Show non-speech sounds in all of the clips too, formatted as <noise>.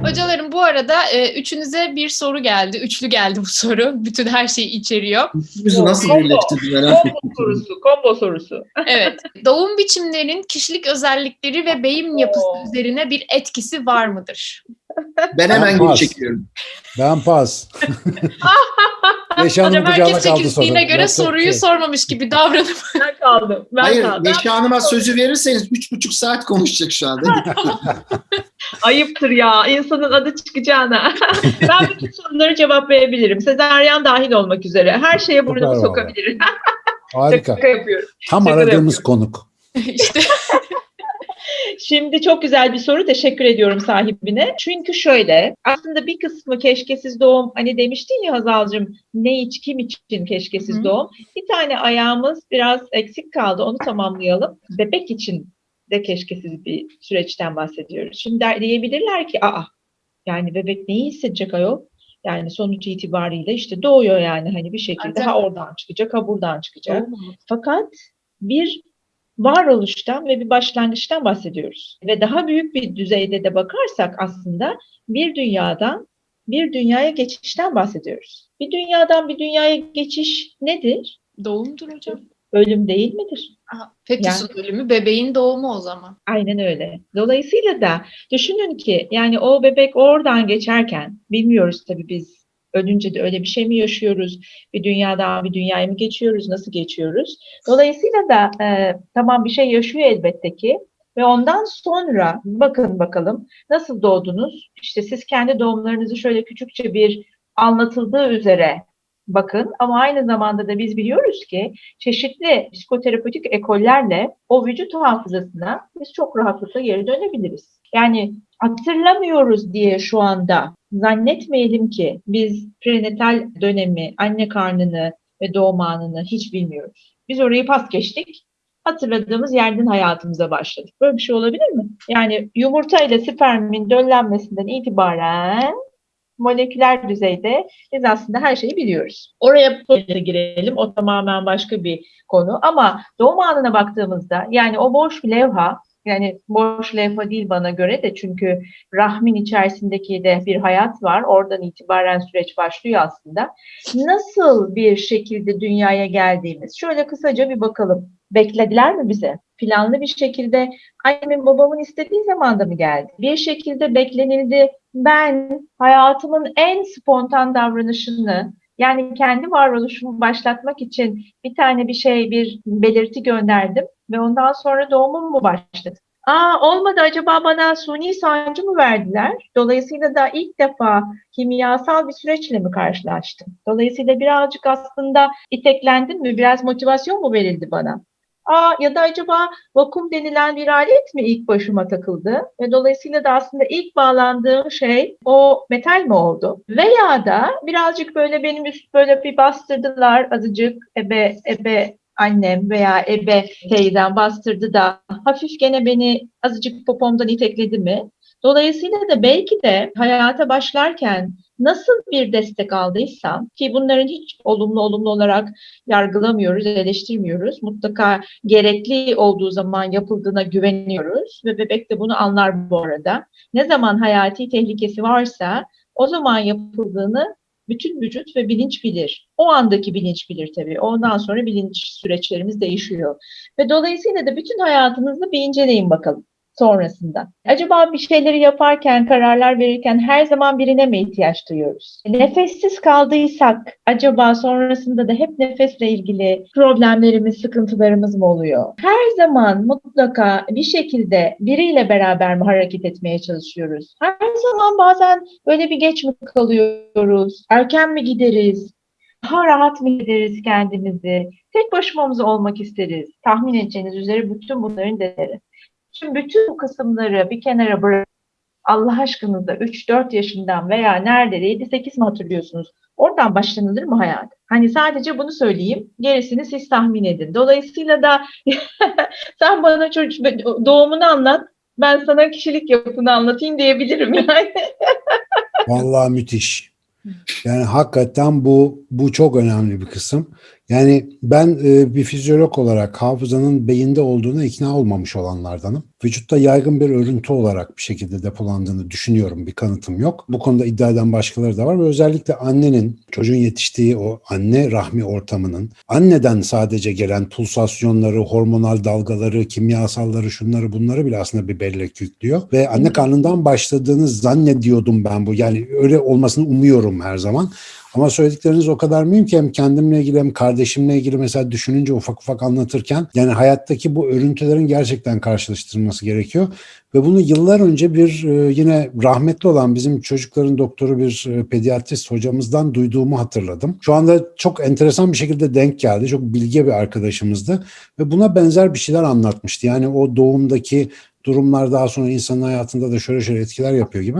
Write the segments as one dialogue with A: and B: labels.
A: Hocalarım bu arada e, üçünüze bir soru geldi. Üçlü geldi bu soru. Bütün her şeyi içeriyor.
B: Bizi nasıl birleştirdi merak
C: Combo
B: ettim.
C: sorusu, combo sorusu.
A: Evet. <laughs> Doğum biçimlerinin kişilik özellikleri ve beyin yapısı üzerine bir etkisi var mıdır?
B: Ben hemen geri
D: Pas.
B: çekiyorum.
D: Ben pas. <laughs>
A: Hocam
D: kucağına
A: herkes
D: kaldı soru.
A: göre
D: Yapacak
A: soruyu
D: şey.
A: sormamış gibi davranıp
C: Ben kaldım. Ben
B: Hayır,
C: kaldım.
B: Neşe Hanım'a sözü verirseniz üç buçuk saat konuşacak şu anda. <laughs>
C: Ayıptır ya. insanın adı çıkacağına. <laughs> ben bütün soruları cevaplayabilirim. Sezaryen dahil olmak üzere. Her şeye burnumu sokabilirim.
D: Harika.
C: Şaka yapıyorum.
D: Tam
C: Şaka
D: aradığımız
C: yapıyorum.
D: konuk.
A: işte
C: Şimdi çok güzel bir soru. Teşekkür ediyorum sahibine. Çünkü şöyle aslında bir kısmı keşkesiz doğum hani demiştin ya Hazal'cığım ne iç kim için keşkesiz
A: Hı.
C: doğum. Bir tane ayağımız biraz eksik kaldı. Onu tamamlayalım. Bebek için de keşkesiz bir süreçten bahsediyoruz. Şimdi der- diyebilirler ki aa yani bebek neyi hissedecek ayol? Yani sonuç itibariyle işte doğuyor yani hani bir şekilde
A: Ancak-
C: ha oradan çıkacak ha buradan çıkacak. Fakat bir varoluştan ve bir başlangıçtan bahsediyoruz. Ve daha büyük bir düzeyde de bakarsak aslında bir dünyadan bir dünyaya geçişten bahsediyoruz. Bir dünyadan bir dünyaya geçiş nedir?
A: doğumdur hocam.
C: Ölüm değil midir?
A: Aha, Fetüsün ölümü bebeğin doğumu o zaman.
C: Aynen öyle. Dolayısıyla da düşünün ki yani o bebek oradan geçerken bilmiyoruz tabii biz ölünce de öyle bir şey mi yaşıyoruz? Bir dünyadan bir dünyaya mı geçiyoruz? Nasıl geçiyoruz? Dolayısıyla da e, tamam bir şey yaşıyor elbette ki ve ondan sonra bakın bakalım nasıl doğdunuz? İşte siz kendi doğumlarınızı şöyle küçükçe bir anlatıldığı üzere bakın ama aynı zamanda da biz biliyoruz ki çeşitli psikoterapötik ekollerle o vücut hafızasına biz çok rahatlıkla geri dönebiliriz. Yani hatırlamıyoruz diye şu anda zannetmeyelim ki biz prenatal dönemi, anne karnını ve doğum anını hiç bilmiyoruz. Biz orayı pas geçtik. Hatırladığımız yerden hayatımıza başladık. Böyle bir şey olabilir mi? Yani yumurta ile spermin döllenmesinden itibaren moleküler düzeyde biz aslında her şeyi biliyoruz. Oraya girelim. O tamamen başka bir konu. Ama doğum anına baktığımızda yani o boş levha yani boş levha değil bana göre de çünkü rahmin içerisindeki de bir hayat var. Oradan itibaren süreç başlıyor aslında. Nasıl bir şekilde dünyaya geldiğimiz şöyle kısaca bir bakalım. Beklediler mi bize? Planlı bir şekilde annemin babamın istediği zamanda mı geldi? Bir şekilde beklenildi. Ben hayatımın en spontan davranışını yani kendi varoluşumu başlatmak için bir tane bir şey, bir belirti gönderdim ve ondan sonra doğumum mu başladı? Aa olmadı acaba bana suni sancı mı verdiler? Dolayısıyla da ilk defa kimyasal bir süreçle mi karşılaştım? Dolayısıyla birazcık aslında iteklendim mi? Biraz motivasyon mu verildi bana? Aa ya da acaba vakum denilen bir alet mi ilk başıma takıldı? Ve dolayısıyla da aslında ilk bağlandığım şey o metal mi oldu? Veya da birazcık böyle benim üst böyle bir bastırdılar azıcık ebe ebe annem veya ebe teyzem bastırdı da hafif gene beni azıcık popomdan itekledi mi? Dolayısıyla da belki de hayata başlarken nasıl bir destek aldıysam ki bunların hiç olumlu olumlu olarak yargılamıyoruz, eleştirmiyoruz. Mutlaka gerekli olduğu zaman yapıldığına güveniyoruz ve bebek de bunu anlar bu arada. Ne zaman hayati tehlikesi varsa o zaman yapıldığını bütün vücut ve bilinç bilir. O andaki bilinç bilir tabii. Ondan sonra bilinç süreçlerimiz değişiyor. Ve dolayısıyla da bütün hayatınızı bir inceleyin bakalım sonrasında. Acaba bir şeyleri yaparken, kararlar verirken her zaman birine mi ihtiyaç duyuyoruz? Nefessiz kaldıysak acaba sonrasında da hep nefesle ilgili problemlerimiz, sıkıntılarımız mı oluyor? Her zaman mutlaka bir şekilde biriyle beraber mi hareket etmeye çalışıyoruz? Her zaman bazen böyle bir geç mi kalıyoruz? Erken mi gideriz? Daha rahat mı gideriz kendimizi? Tek başımamız olmak isteriz. Tahmin edeceğiniz üzere bütün bunların değeri. Şimdi bütün bu kısımları bir kenara bırak. Allah aşkınıza 3-4 yaşından veya nerede 7-8 mi hatırlıyorsunuz? Oradan başlanılır mı hayat? Hani sadece bunu söyleyeyim. Gerisini siz tahmin edin. Dolayısıyla da <laughs> sen bana çocuk doğumunu anlat. Ben sana kişilik yapını anlatayım diyebilirim yani. <laughs>
D: Vallahi müthiş. Yani hakikaten bu bu çok önemli bir kısım. Yani ben e, bir fizyolog olarak hafızanın beyinde olduğuna ikna olmamış olanlardanım. Vücutta yaygın bir örüntü olarak bir şekilde depolandığını düşünüyorum. Bir kanıtım yok. Bu konuda iddia eden başkaları da var ve özellikle annenin çocuğun yetiştiği o anne rahmi ortamının anneden sadece gelen pulsasyonları, hormonal dalgaları, kimyasalları, şunları bunları bile aslında bir bellek yüklüyor. Ve anne karnından başladığını zannediyordum ben bu. Yani öyle olmasını umuyorum her zaman. Ama söyledikleriniz o kadar mühim ki hem kendimle ilgili hem kardeşimle ilgili mesela düşününce ufak ufak anlatırken yani hayattaki bu örüntülerin gerçekten karşılaştırılması gerekiyor. Ve bunu yıllar önce bir e, yine rahmetli olan bizim çocukların doktoru bir e, pediatrist hocamızdan duyduğumu hatırladım. Şu anda çok enteresan bir şekilde denk geldi. Çok bilge bir arkadaşımızdı ve buna benzer bir şeyler anlatmıştı. Yani o doğumdaki durumlar daha sonra insanın hayatında da şöyle şöyle etkiler yapıyor gibi.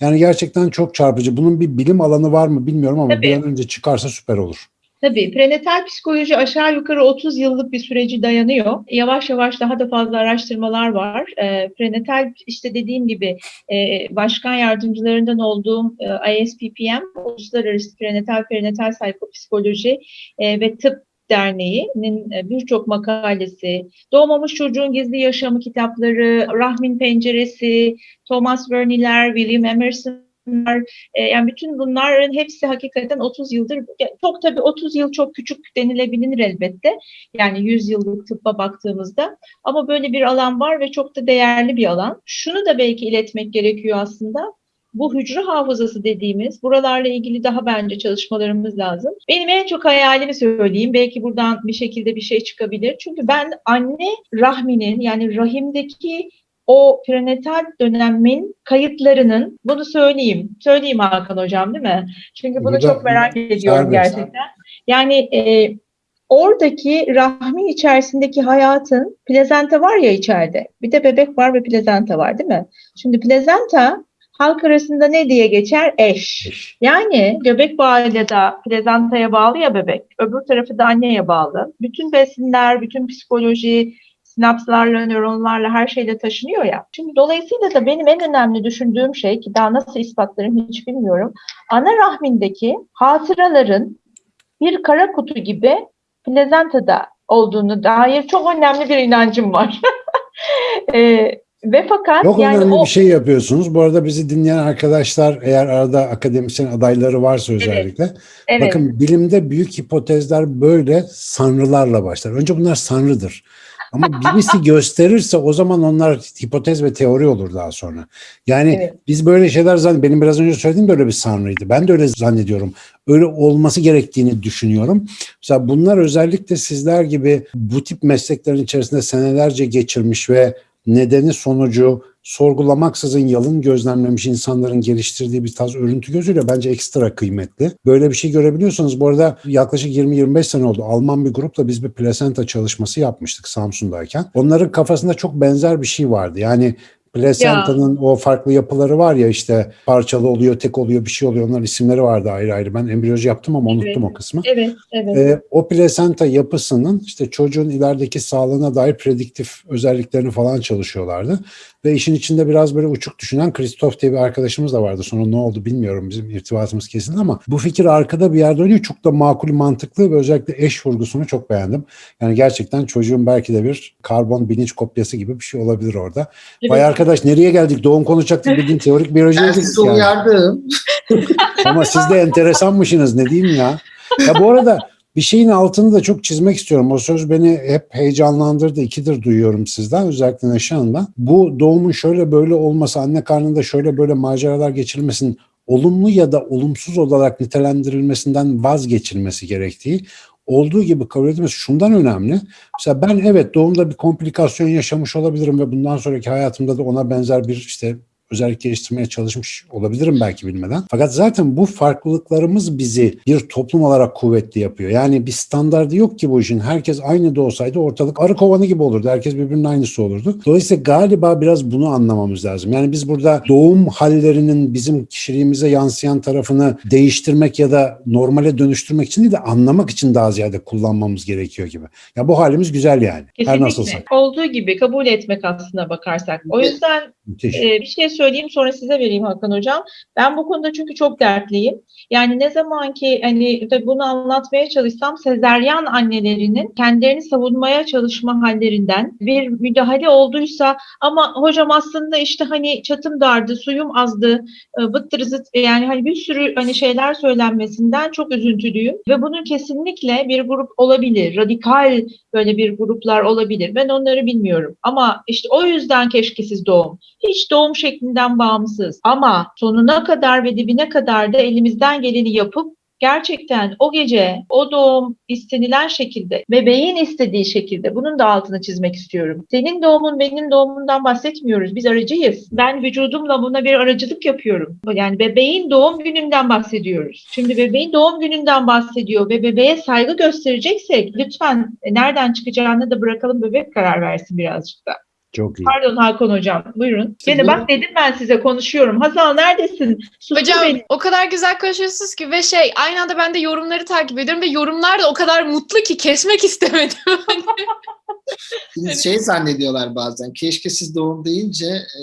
D: Yani gerçekten çok çarpıcı. Bunun bir bilim alanı var mı bilmiyorum ama
C: Tabii.
D: bir an önce çıkarsa süper olur.
C: Tabii prenatal psikoloji aşağı yukarı 30 yıllık bir süreci dayanıyor. Yavaş yavaş daha da fazla araştırmalar var. E, prenatal işte dediğim gibi e, başkan yardımcılarından olduğum e, ISPPM, Uluslararası Prenatal Perinatal Psikopsikoloji e, ve Tıp Derneği'nin e, birçok makalesi, Doğmamış Çocuğun Gizli Yaşamı kitapları, Rahmin Penceresi, Thomas Verney'ler, William Emerson'lar, e, yani bütün bunların hepsi hakikaten 30 yıldır, çok tabii 30 yıl çok küçük denilebilir elbette. Yani 100 yıllık tıbba baktığımızda. Ama böyle bir alan var ve çok da değerli bir alan. Şunu da belki iletmek gerekiyor aslında. Bu hücre hafızası dediğimiz buralarla ilgili daha bence çalışmalarımız lazım. Benim en çok hayalimi söyleyeyim. Belki buradan bir şekilde bir şey çıkabilir. Çünkü ben anne rahminin yani rahimdeki o prenatal dönemin kayıtlarının bunu söyleyeyim. Söyleyeyim Hakan hocam değil mi? Çünkü bunu
D: Burada-
C: çok merak ediyorum
D: Serbest.
C: gerçekten. Yani e, oradaki rahmin içerisindeki hayatın plezenta var ya içeride. Bir de bebek var ve plezenta var değil mi? Şimdi plezenta halk arasında ne diye geçer? Eş. Yani göbek bağıyla da plezantaya bağlı ya bebek. Öbür tarafı da anneye bağlı. Bütün besinler, bütün psikoloji, sinapslarla, nöronlarla her şeyle taşınıyor ya. Şimdi dolayısıyla da benim en önemli düşündüğüm şey ki daha nasıl ispatlarım hiç bilmiyorum. Ana rahmindeki hatıraların bir kara kutu gibi plezantada olduğunu dair çok önemli bir inancım var. Eee <laughs> ve fakat
D: Çok
C: yani
D: önemli
C: o
D: bir şey yapıyorsunuz. Bu arada bizi dinleyen arkadaşlar eğer arada akademisyen adayları varsa özellikle.
C: evet,
D: Bakın bilimde büyük hipotezler böyle sanrılarla başlar. Önce bunlar sanrıdır. Ama <laughs> birisi gösterirse o zaman onlar hipotez ve teori olur daha sonra. Yani
C: Evet.
D: biz böyle şeyler zannediyoruz. Benim biraz önce söylediğim de öyle bir sanrıydı. Ben de öyle zannediyorum. Öyle olması gerektiğini düşünüyorum. Mesela bunlar özellikle sizler gibi bu tip mesleklerin içerisinde senelerce geçirmiş ve nedeni sonucu sorgulamaksızın yalın gözlemlemiş insanların geliştirdiği bir tarz örüntü gözüyle bence ekstra kıymetli. Böyle bir şey görebiliyorsanız bu arada yaklaşık 20-25 sene oldu. Alman bir grupla biz bir plasenta çalışması yapmıştık Samsun'dayken. Onların kafasında çok benzer bir şey vardı. Yani Placentanın o farklı yapıları var ya işte parçalı oluyor, tek oluyor, bir şey oluyor. Onların isimleri vardı ayrı ayrı. Ben embriyoloji yaptım ama
C: Evet.
D: unuttum o kısmı.
C: evet, evet.
D: Ee, o plasenta yapısının işte çocuğun ilerideki sağlığına dair prediktif özelliklerini falan çalışıyorlardı. Ve işin içinde biraz böyle uçuk düşünen Christoph diye bir arkadaşımız da vardı. Sonra ne oldu bilmiyorum bizim irtibatımız kesildi ama bu fikir arkada bir yerde dönüyor. Çok da makul, mantıklı ve özellikle eş vurgusunu çok beğendim. Yani gerçekten çocuğun belki de bir karbon bilinç kopyası gibi bir şey olabilir orada.
C: Evet.
D: Vay arkadaş nereye geldik? Doğum konuşacaktık bildiğin teorik biyolojiye
B: Ben sizi
D: yani.
B: uyardım.
D: Ama siz de enteresanmışsınız ne diyeyim ya. Ya bu arada bir şeyin altını da çok çizmek istiyorum. O söz beni hep heyecanlandırdı. İkidir duyuyorum sizden özellikle Neşe Hanım'dan. Bu doğumun şöyle böyle olması, anne karnında şöyle böyle maceralar geçirilmesinin olumlu ya da olumsuz olarak nitelendirilmesinden vazgeçilmesi gerektiği olduğu gibi kabul edilmesi şundan önemli. Mesela ben evet doğumda bir komplikasyon yaşamış olabilirim ve bundan sonraki hayatımda da ona benzer bir işte özellik geliştirmeye çalışmış olabilirim belki bilmeden. Fakat zaten bu farklılıklarımız bizi bir toplum olarak kuvvetli yapıyor. Yani bir standardı yok ki bu işin. Herkes aynı da olsaydı ortalık arı kovanı gibi olurdu. Herkes birbirinin aynısı olurdu. Dolayısıyla galiba biraz bunu anlamamız lazım. Yani biz burada doğum hallerinin bizim kişiliğimize yansıyan tarafını değiştirmek ya da normale dönüştürmek için değil de anlamak için daha ziyade kullanmamız gerekiyor gibi. Ya bu halimiz güzel yani. Her
C: Kesinlikle.
D: nasılsa.
C: Olduğu gibi kabul etmek aslına bakarsak. O yüzden
D: Müthiş.
C: e, bir şey söyleyeyim sonra size vereyim Hakan Hocam. Ben bu konuda çünkü çok dertliyim. Yani ne zaman ki hani bunu anlatmaya çalışsam sezeryan annelerinin kendilerini savunmaya çalışma hallerinden bir müdahale olduysa ama hocam aslında işte hani çatım dardı, suyum azdı, e, bıttır zıt yani hani bir sürü hani şeyler söylenmesinden çok üzüntülüyüm ve bunun kesinlikle bir grup olabilir. Radikal böyle bir gruplar olabilir. Ben onları bilmiyorum. Ama işte o yüzden keşkesiz doğum. Hiç doğum şeklinden bağımsız. Ama sonuna kadar ve dibine kadar da elimizden geleni yapıp gerçekten o gece o doğum istenilen şekilde bebeğin istediği şekilde bunun da altını çizmek istiyorum. Senin doğumun benim doğumundan bahsetmiyoruz. Biz aracıyız. Ben vücudumla buna bir aracılık yapıyorum. Yani bebeğin doğum gününden bahsediyoruz. Şimdi bebeğin doğum gününden bahsediyor ve bebeğe saygı göstereceksek lütfen e, nereden çıkacağını da bırakalım bebek karar versin birazcık da.
D: Çok iyi.
C: Pardon Hakan hocam buyurun.
B: Şimdi
C: Gene
B: bu-
C: bak dedim ben size konuşuyorum. Hazal neredesin? Sustu
A: Hocam
C: beni.
A: o kadar güzel konuşuyorsunuz ki ve şey aynı anda ben de yorumları takip ediyorum ve yorumlar da o kadar mutlu ki kesmek istemedim. <laughs>
B: Şimdi şey zannediyorlar bazen. Keşkesiz doğum deyince e,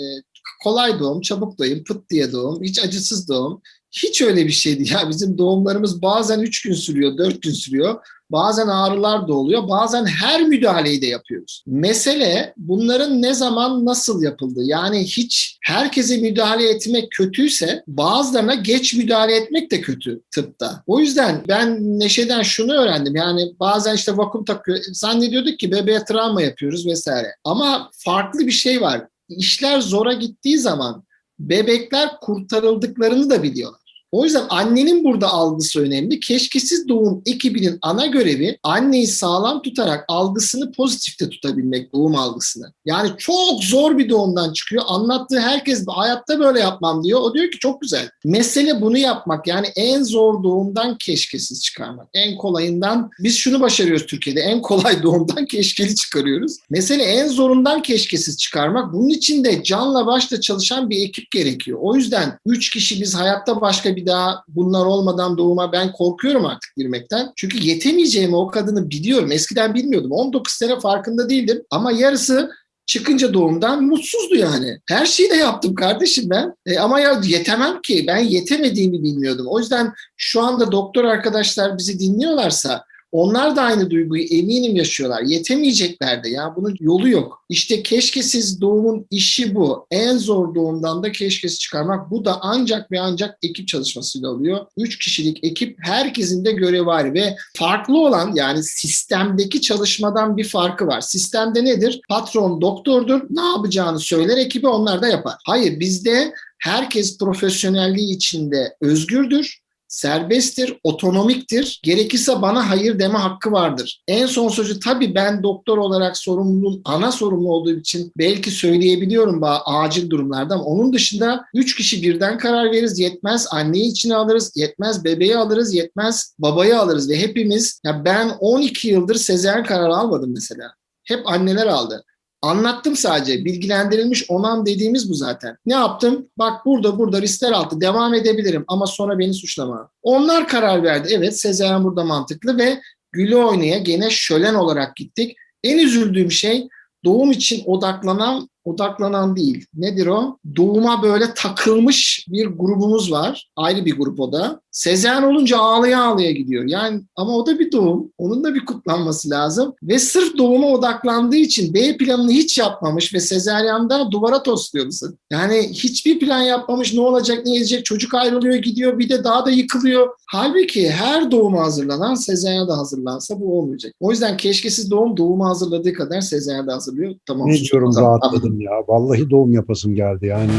B: kolay doğum, çabuk doğum, pıt diye doğum, hiç acısız doğum. Hiç öyle bir şeydi <laughs> ya. Bizim doğumlarımız bazen 3 gün sürüyor, 4 gün sürüyor. Bazen ağrılar da oluyor. Bazen her müdahaleyi de yapıyoruz. Mesele bunların ne zaman nasıl yapıldı? Yani hiç herkese müdahale etmek kötüyse bazılarına geç müdahale etmek de kötü tıpta. O yüzden ben Neşe'den şunu öğrendim. Yani bazen işte vakum takıyor. Zannediyorduk ki bebeğe travma yapıyoruz vesaire. Ama farklı bir şey var. İşler zora gittiği zaman bebekler kurtarıldıklarını da biliyorlar. O yüzden annenin burada algısı önemli. Keşkesiz doğum ekibinin ana görevi anneyi sağlam tutarak algısını pozitifte tutabilmek doğum algısını. Yani çok zor bir doğumdan çıkıyor. Anlattığı herkes hayatta böyle yapmam diyor. O diyor ki çok güzel. Mesele bunu yapmak. Yani en zor doğumdan keşkesiz çıkarmak. En kolayından biz şunu başarıyoruz Türkiye'de. En kolay <laughs> doğumdan keşkeli çıkarıyoruz. Mesele en zorundan keşkesiz çıkarmak. Bunun için de canla başla çalışan bir ekip gerekiyor. O yüzden 3 kişi biz hayatta başka bir daha bunlar olmadan doğuma ben korkuyorum artık girmekten. Çünkü yetemeyeceğimi o kadını biliyorum. Eskiden bilmiyordum. 19 sene farkında değildim. Ama yarısı çıkınca doğumdan mutsuzdu yani. Her şeyi de yaptım kardeşim ben. E, ama ya yetemem ki. Ben yetemediğimi bilmiyordum. O yüzden şu anda doktor arkadaşlar bizi dinliyorlarsa onlar da aynı duyguyu eminim yaşıyorlar. Yetemeyecekler de ya bunun yolu yok. İşte keşkesiz doğumun işi bu. En zor doğumdan da keşkesiz çıkarmak. Bu da ancak ve ancak ekip çalışmasıyla oluyor. Üç kişilik ekip herkesin de görevi var ve farklı olan yani sistemdeki çalışmadan bir farkı var. Sistemde nedir? Patron doktordur. Ne yapacağını söyler ekibi onlar da yapar. Hayır bizde herkes profesyonelliği içinde özgürdür serbesttir, otonomiktir. Gerekirse bana hayır deme hakkı vardır. En son sözü tabii ben doktor olarak sorumluluğun ana sorumlu olduğu için belki söyleyebiliyorum bazı acil durumlarda ama onun dışında üç kişi birden karar veririz. Yetmez anneyi içine alırız, yetmez bebeği alırız, yetmez babayı alırız ve hepimiz ya ben 12 yıldır sezaryen kararı almadım mesela. Hep anneler aldı. Anlattım sadece. Bilgilendirilmiş onam dediğimiz bu zaten. Ne yaptım? Bak burada burada riskler altı devam edebilirim ama sonra beni suçlama. Onlar karar verdi. Evet sezaryen burada mantıklı ve gülü oynaya gene şölen olarak gittik. En üzüldüğüm şey doğum için odaklanan odaklanan değil. Nedir o? Doğuma böyle takılmış bir grubumuz var. Ayrı bir grup o da. Sezaryen olunca ağlaya ağlaya gidiyor. Yani ama o da bir doğum. Onun da bir kutlanması lazım. Ve sırf doğuma odaklandığı için B planını hiç yapmamış ve sezaryanda duvara tosluyor musun? Yani hiçbir plan yapmamış ne olacak ne edecek çocuk ayrılıyor gidiyor bir de daha da yıkılıyor. Halbuki her doğuma hazırlanan sezaryana da hazırlansa bu olmayacak. O yüzden keşkesiz doğum doğuma hazırladığı kadar sezaryana da hazırlıyor. Tamam.
D: Ne diyorum rahatladım ya. Vallahi doğum yapasım geldi yani.